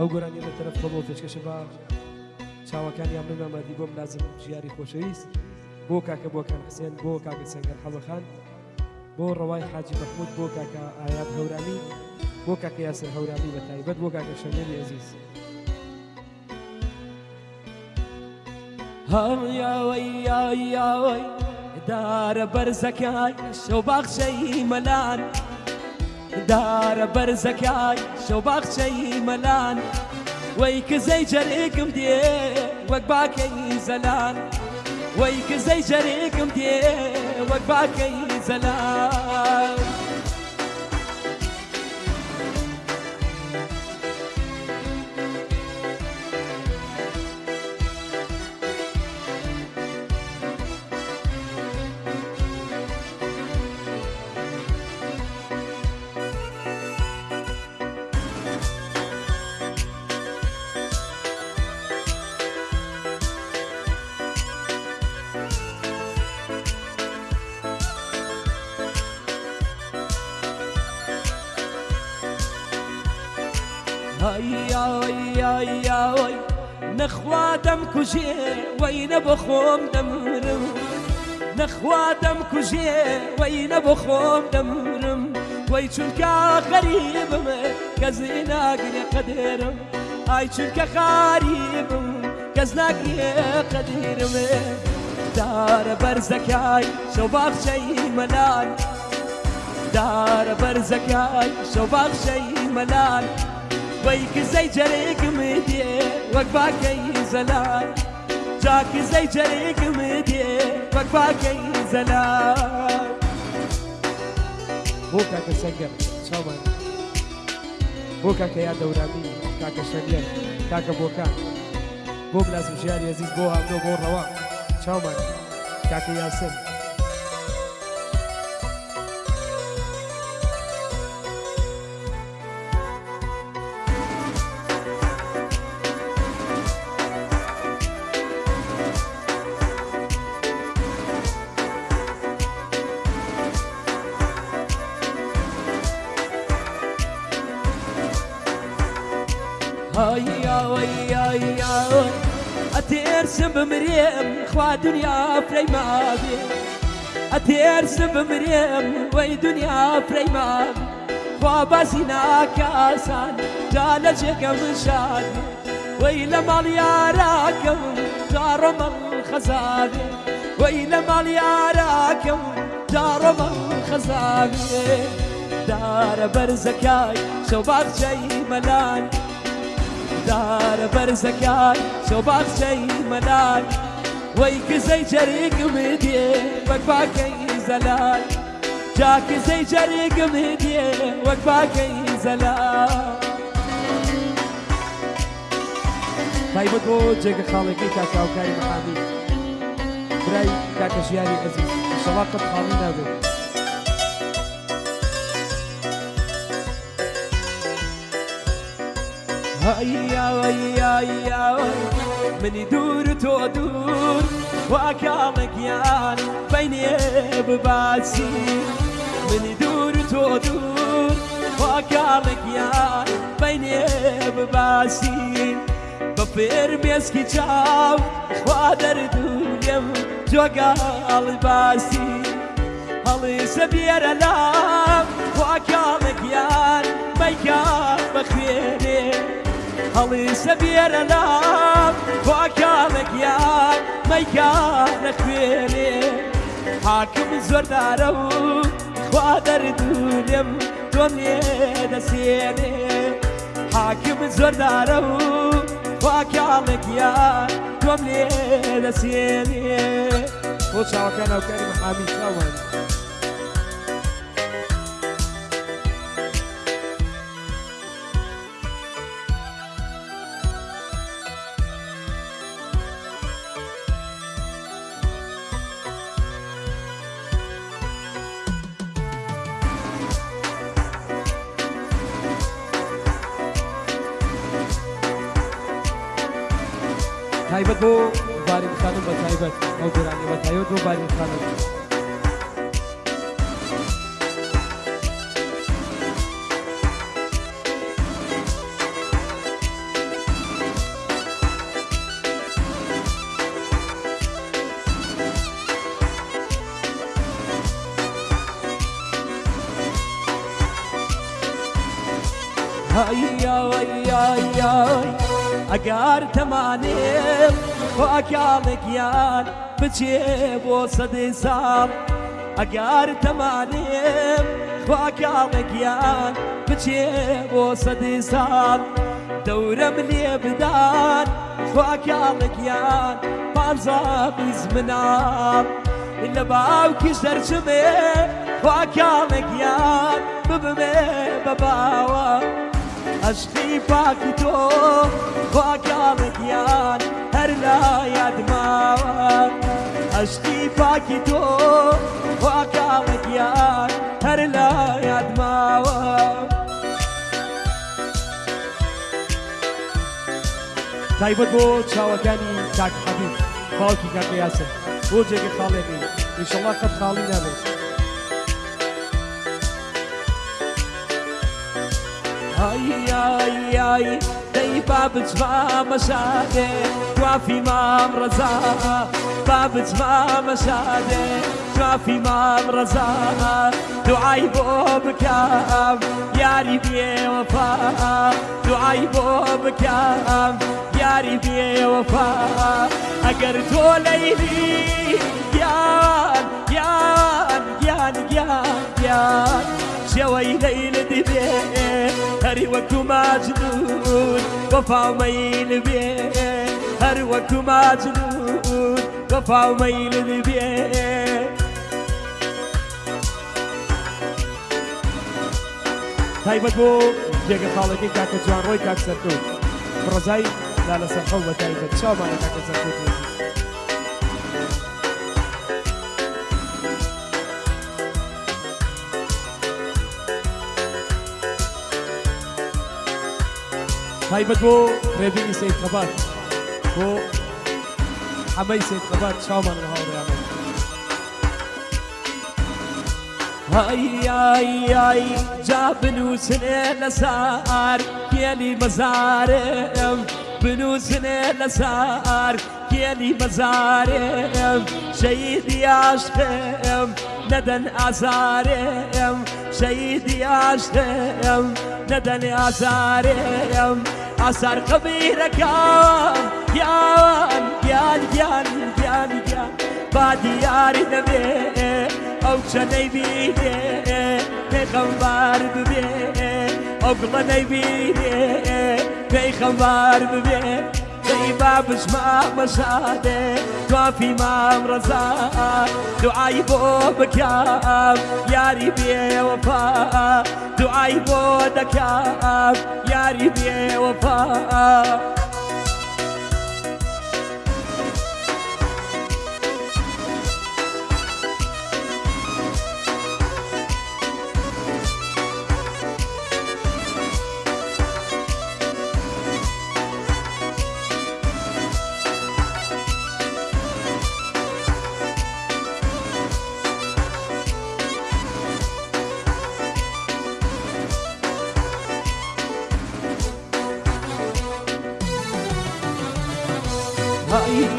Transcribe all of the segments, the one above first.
ئەو گۆرانی لە تەرەف بەبوو پێشکەشە بە چاوەکانیان بمەمەدی بۆم لازم ژیاری خۆشەویست. بۆ کاکە بۆکان حسێن بۆ کاکە سەنگەر حەڵەخان بۆ ڕەوای حاجی مەحمود بۆ کاکە ئايات هەورامی بۆ کاکە یاسر هەورامی بە تایبەت بۆ کاکە شەمێری عزیز. هەڵیاوەی دارە بەرزەکەی شەو باخچەی مەلان. دارە بەرزەکەی شەو باخچەی مەلان وەی کزەی جەرێکم دێ وەک باکەی زەلان وەی کزەی جەرێکم دێ وەک باکەی زەلان ئای نەخوا دەم کوژێ وەی نەبە خۆم دەمرم نەخوا دەم کوژێ وەی نەبە خۆم دەمرم وەی چونکە غەریبم کەزی ناگرێ قەدێرم ئای چونکە خاریبم کەس ناگرێ قەدیرم دارە بەرزەکای شەو باخچەی مەلال دارە بەرزەکای شەو باخچەی مەلال وەیک زەی جەرێکم دێ وەک باکەی زەلال جاک زەی جەرێکم دێ وەک باکەی زەلال بۆ کاکە سەنگەر چاوان بۆ کاکە یا دەورامی کاکە شەنیەر کاکە بۆکان بۆ بلازم ژیاری عزیز بۆ هاتۆ بۆ ڕەوا چاومان کاکە یاسر هاي هاي هاي هاي أترسم بمريم خوا دنيا فري ما بي أترسم بمريم وي دنيا فري ما خوا بازينا كاسان جال جيكم شاد ويلا مال ياراكم جارم الخزابي ويلا مال ياراكم جارم الخزابي دار برزكاي شباب شي ملان دار شي ملال ويك زي جريق مدي وكفاكي زلال. جاك زي جريق مدي وكفاكي زلال. تایبەت بۆ جێگە خاڵێکی کاکاوکاری مەحامی برای کاکە ژیاری عزیز شەڵا قەت خاڵی نابێت هيا هيا هيا مني دور تو دور واكامك يان بيني بباسي مني دور تو دور واكامك يان بيني بباسي بفير بيسكي تشاو خوادر دوليم جوغال باسي هەڵی سەبیێرە لام خواکاڵێک یان بەیکار بەخوێنێ هەڵی سەبیێرە لام خواکاڵێک یان مەیکار نەخوێنێ حاکم زۆردارە و خوا دەردونێم تۆم لێ دەسێنێ. حاکم زۆردارە و خواکاڵێک یان تۆم لێ دەسێنێ. بۆ چاوەکان ئەوکاری مەحامی چاوان ታይበት ቦ ባሪ ምሳኑ በታይበት ኦጉራኒ በታዮ ዶ ባሪ ምሳኑ Ay, ay, ay, ay, ay. بۆ ئەکاڵێکیان بچێ بۆ سەدەی ساڵ ئەگار تەمانێم بۆ ئەکاڵێکیان بچێ بۆ سەدەی ساڵ دەورەم لێ بدان خواکاڵێکیان پانزا بیز مناڵ لە باوکی سەرچمێ خواکاڵێکیان ببمێ بە باوە عشقی پاکی تو خواگیانت یان هر لایاد ماوان. عشقی پاکی تو خواگیانت یان هر لایاد ماوان. بود بو چاوکانی تاک حبیب باوکی کرده یاسه بو جگه خاله بی انشالله قد خالی خب نبید ئیشەڵا قەت خاڵی نابێت ئای ئای ئای دەی با بچما مەشادێ توافی مام ڕەزا با بچما مەشادێ توافی مام ڕەزا دوعای بۆ بکەم یاری بێوەفا دوعای بۆ بکەم یاری بێوەفا ئەگەر تۆ لەیلی گیان گیان گیان گیان گیان شێوەی لەیل دەبێ هەری وەکو ماجنون وەفاومەیل بێ هەر وەکو ماجنون وەفاومەیل دەبێ تایبەت بۆ جێگە خاڵەکەی کاکە جوان ڕۆی کاک سەرکەوت ڕزای لا لەسەر خەڵ بە تایبەت چاوانە کاکە سەرکەوت haibadwo rebini se kabat bo hamai se kabat shaman ho ra Ay ay ay cabnusne nasar yeni mazarım Bünüzüne nasar کێلی مەزارم بنووسنێ لەسار کێلی مەزارم شەیدی عاشقم نەدەن ئازارم شەیدی عاشقم نەدەن ئازارم ئاسار قبیرەکەم یان گیان گیان گیان گیان با دیاری نەبێ ئەو چەنەی بینێ پێخەمبار ببێ ئەو گڵە نەیبینێ پێی خەمبار ببێ دەی با بژما مەشادێ توافی مام ڕەزا دوعای بۆ بکەم یاری بێوەفا دوعای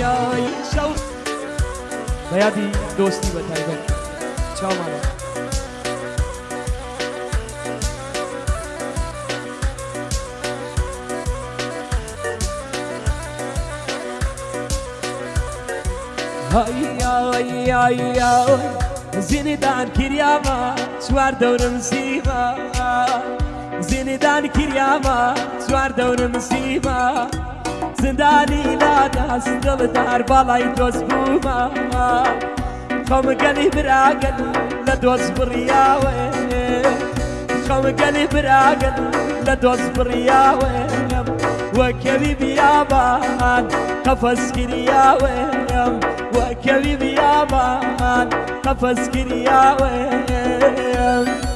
દુનિયા સૌ દયાથી દોસ્તી બતાવી ભાઈ છ મારા Ay ay ay Zinidan kiryama Suar davrum sima Zinidan kiryama Suar davrum sima سیمە زیندان کریامە چوار دەورم سیمە زندانی لادا دڵدار باڵای دۆست بوومە خەمگەلی براگەن لە دۆست بڕیاوێ. خەمگەلی براگەن لە دۆست بڕیاوێ. وەکەوی بیابان قەفەسکریاوێم وەکەوی بیابان قەفەسکریاوێم هيا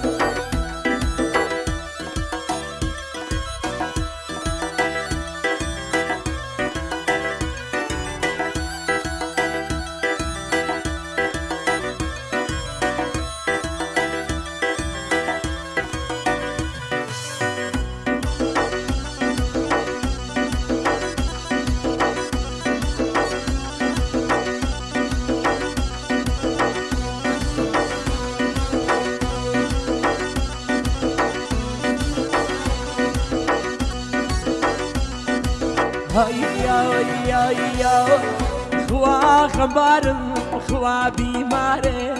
خمبارم خوا بیمارم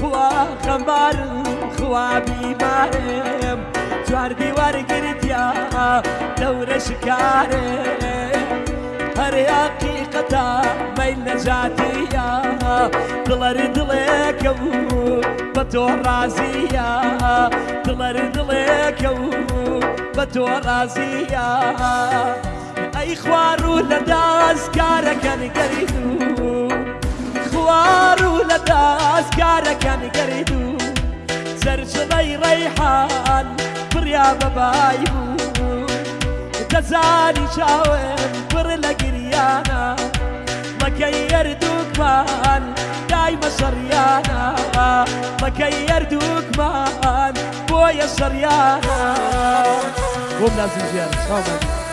خوا خمبارم خوا بیمارم چوار دیوار گردیا دور شکارم هر حقیقتا میل نجاتیا. دلر دلکو بتو رازیا. دلر دلکو رازیا ای خوارو لداز کارکن گریدو خوارو لداز کارکن گریدو زرجلي ريحان بريا ببايبو تزاني شاوم بر لقريانا مكير دوك مان دايما شريانا. مكير دوك مان بويا شريانا. بۆم لازم ژیان چاومان هاي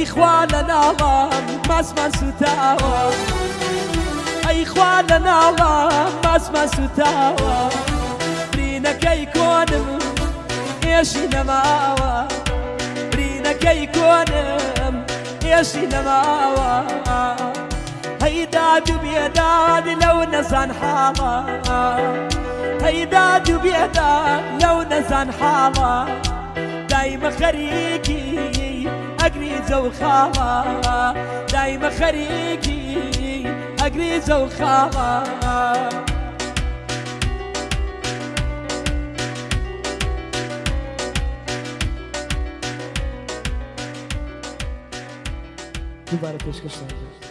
أي إخواننا ما اسمع ستاوى. أي إخواننا ما اسمع ستاوى. برينا كي يكونم إيش نماوى. برينا كي يكونم إيش نماوى. هيداد بيداد لو نزن حالا هيداد بيداد لو نزن حالا دايما خريكي أقريزة وخالا دايما خريكي أقريزة وخالا دووبارە پێشکەشتان کرد